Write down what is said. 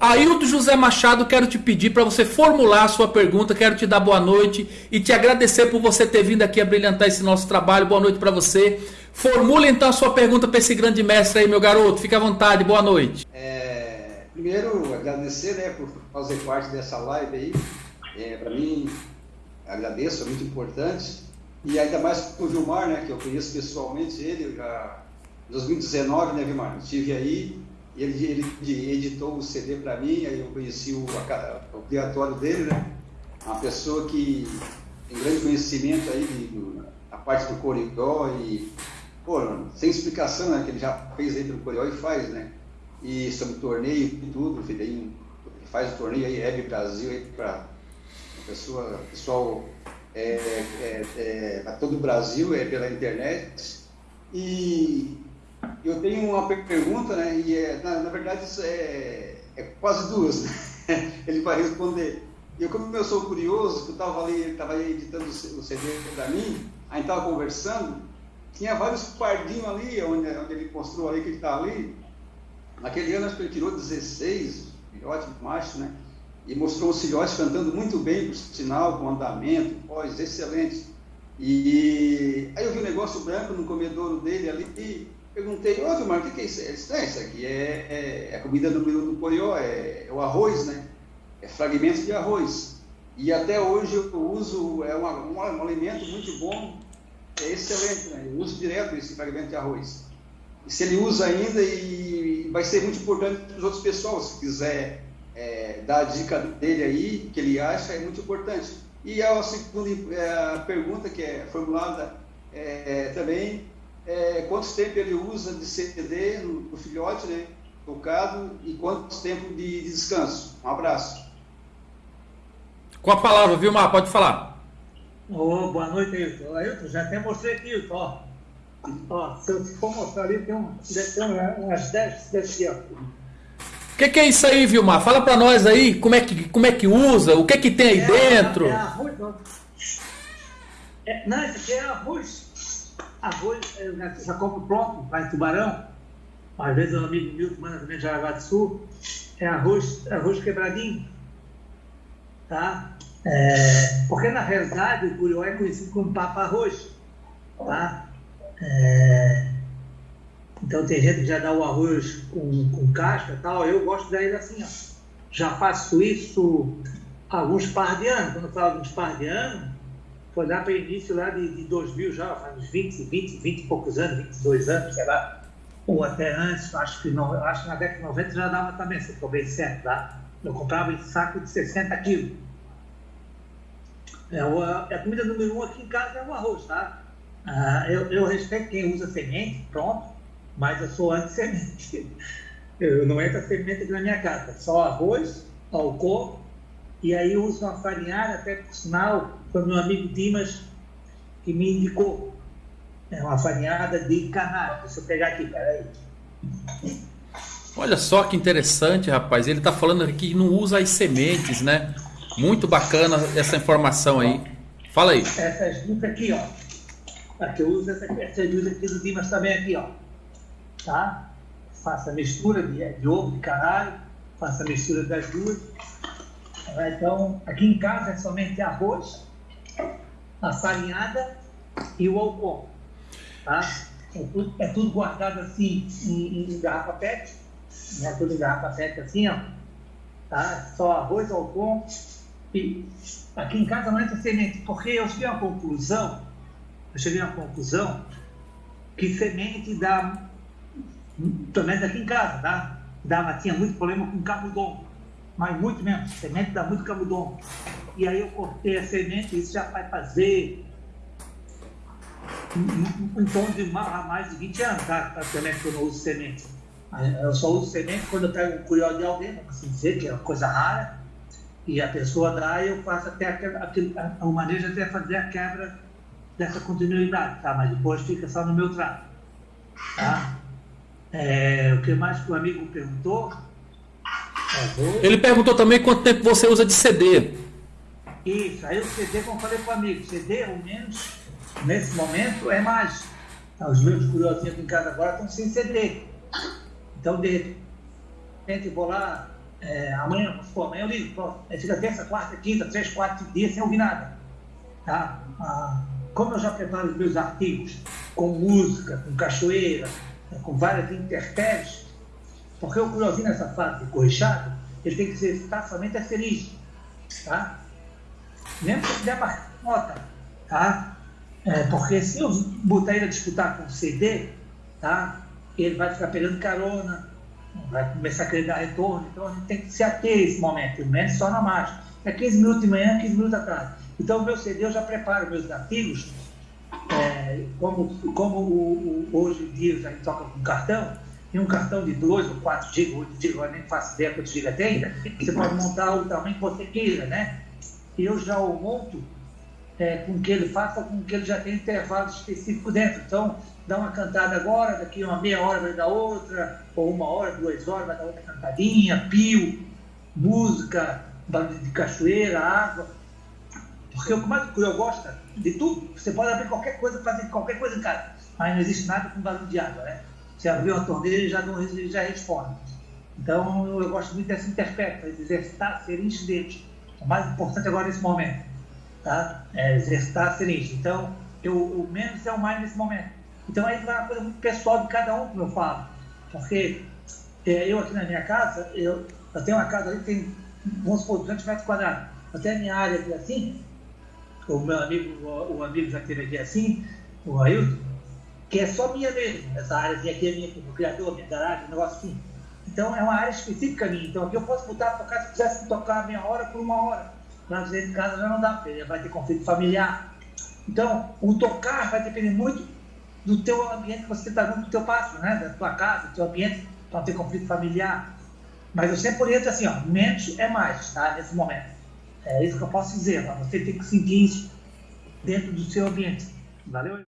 Ailton José Machado, quero te pedir para você formular a sua pergunta, quero te dar boa noite e te agradecer por você ter vindo aqui a brilhantar esse nosso trabalho. Boa noite para você. Formule então a sua pergunta para esse grande mestre aí, meu garoto. Fique à vontade, boa noite. É, primeiro, agradecer né, por fazer parte dessa live aí. É, para mim, agradeço, é muito importante. E ainda mais com o Vilmar, né, que eu conheço pessoalmente ele, já em 2019, né, Vilmar? Estive aí ele, ele editou o CD para mim, aí eu conheci o, o criatório dele, né? Uma pessoa que tem grande conhecimento aí de, do, a parte do Coricó e, pô, sem explicação, né? Que ele já fez aí pelo Coricó e faz, né? E sobre torneio e tudo, ele faz o torneio aí, Hebe Brasil, aí para pessoa, pessoal é, é, é, a todo o Brasil, é pela internet. E eu tenho uma pergunta, né? E é, na, na verdade isso é, é quase duas. Né? Ele vai responder. Eu, como eu sou curioso, que eu estava ali, estava editando o CD para mim, aí estava conversando, tinha vários pardinhos ali, onde, onde ele mostrou ali que ele está ali. Naquele ano acho que ele tirou 16 filhotes macho, né? E mostrou os filhotes cantando muito bem, por sinal, com andamento, voz excelente. E aí eu vi um negócio branco no comedouro dele ali, Perguntei, ô Vilmar, o que, que é isso? Ele disse, é, isso aqui é, é, é a comida do, do Corió, é, é, o arroz, né? É fragmentos de arroz. E até hoje eu uso, é uma, um, um alimento muito bom, é excelente, né? Eu uso direto esse fragmento de arroz. E se ele usa ainda, e vai ser muito importante para os outros pessoal, se quiser é, dar a dica dele aí, que ele acha, é muito importante. E a segunda é, pergunta que é formulada é, também é, quanto tempo ele usa de CD no, no filhote, né, tocado, e quanto tempo de, de, descanso. Um abraço. Com a palavra, Vilmar, pode falar. Oh, boa noite, Ailton. Ailton, já até mostrei aqui, Ailton, ó. ó. Se eu for mostrar ali, tem, um, ter umas 10 desse aqui, ó. O que, que, é isso aí, Vilmar? Fala para nós aí como é, que, como é que usa, o que que tem aí é, dentro. É arroz, não. É, não, isso aqui é arroz Arroz, eu já compro pronto, vai tubarão. Às vezes o amigo Milton manda também de Jaraguá do Sul. É arroz, arroz quebradinho. Tá? É, porque na realidade o curió é conhecido como papa arroz. Tá? É, então tem gente que já dá o arroz com, com casca e tal. Eu gosto daí assim, ó. Já faço isso alguns par de anos. Quando eu falo alguns par de anos, lá para o início lá de, de 2000 já, uns 20, 20, 20 e poucos anos, 22 anos, sei lá, ou até antes, acho que, não, acho que na década de 90 já dava também, se estou bem certo, tá? Eu comprava esse saco de 60 quilos. É, é a comida número um aqui em casa é o arroz, tá? Ah, eu, eu respeito quem usa semente, pronto, mas eu sou anti-semente. Eu não entro a semente aqui na minha casa, só arroz, álcool, e aí eu uso uma farinhada, até por sinal, foi meu amigo Dimas que me indicou. É uma farinhada de canário. Deixa eu pegar aqui, peraí. Olha só que interessante, rapaz. Ele está falando aqui que não usa as sementes, né? Muito bacana essa informação aí. Fala aí. Essas duas aqui, ó. Aqui eu uso essa, essas duas aqui do Dimas também aqui, ó. Tá? Faça a mistura de, de ovo de canário. Faça a mistura das duas. Então, aqui em casa é somente arroz, a farinhada e o álcool. Tá? É, tudo, é tudo guardado assim em, em garrafa PET, né? tudo em garrafa PET assim, ó. Tá? Só arroz, álcool e aqui em casa não entra semente, porque eu cheguei a uma conclusão, eu cheguei a uma conclusão que semente dá, pelo menos aqui em casa, tá? Dá, tinha muito problema com camundongo, mas muito mesmo, semente dá muito camundongo e aí eu cortei a semente, isso já vai fazer em torno de mais de 20 anos, tá? Praticamente que eu não uso semente. Eu só uso semente quando eu pego um curió de alguém, vamos assim dizer, que é uma coisa rara, e a pessoa dá e eu faço até aquele, o manejo até fazer a quebra dessa continuidade, tá? Mas depois fica só no meu trato, tá? É, o que mais que o amigo perguntou? Ele perguntou também quanto tempo você usa de CD. Isso, aí o CD, como eu falei para o amigo, CD, ao menos, nesse momento, é mais. Tá, os meus curiosinhos aqui em casa agora estão sem CD. Então, de repente, vou lá é, amanhã, vamos supor, amanhã eu ligo, pronto, aí fica terça, quarta, quinta, três, quatro dias sem ouvir nada. Tá? Ah, como eu já preparo os meus artigos com música, com cachoeira, com várias intempéries, porque o curiosinho nessa fase de corrichado, ele tem que ser estar somente a feliz. Tá? Mesmo que der uma nota, tá? É, porque se eu botar ele a disputar com o CD, tá? ele vai ficar pegando carona, vai começar a querer dar retorno, então a gente tem que se ater a esse momento, pelo menos só na marcha. É 15 minutos de manhã, 15 minutos atrás. Então, o meu CD eu já preparo meus artigos, é, como, como o, o, hoje em dia a gente toca com cartão, tem um cartão de 2 ou 4 GB, 8 GB, eu nem faço ideia quantos GB tem, você pode montar o tamanho que você queira, né? E eu já o monto é, com que ele faça com que ele já tenha intervalo específico dentro. Então, dá uma cantada agora, daqui uma meia hora vai dar outra, ou uma hora, duas horas vai dar outra cantadinha, pio, música, barulho de cachoeira, água. Porque o que mais eu gosto de tudo, você pode abrir qualquer coisa, fazer qualquer coisa em casa, mas não existe nada com barulho de água, né? Você abriu a torneira e já, não, já responde. Então, eu gosto muito dessa interpreta, de exercitar, ser incidente. O mais importante agora nesse momento, tá? É exercitar, ser Então, eu, o menos é o mais nesse momento. Então aí vai uma coisa muito pessoal de cada um, como eu falo. Porque é, eu aqui na minha casa, eu, eu tenho uma casa ali que tem, vamos supor, 200 metros quadrados. Tenho a minha área aqui assim, o meu amigo, o, o amigo já teve aqui assim, o Ailton, que é só minha mesmo. Essa área aqui é minha, o criador, minha garagem, um negócio assim. Então é uma área específica minha. Então aqui eu posso botar tocar se quisesse tocar meia hora por uma hora. Mas dentro de casa já não dá, porque vai ter conflito familiar. Então, o tocar vai depender muito do teu ambiente que você está dando do teu passo, né? Da tua casa, do teu ambiente, para não ter conflito familiar. Mas eu sempre oriento assim, ó, menos é mais, tá? Nesse momento. É isso que eu posso dizer, ó, você tem que sentir isso dentro do seu ambiente. Valeu?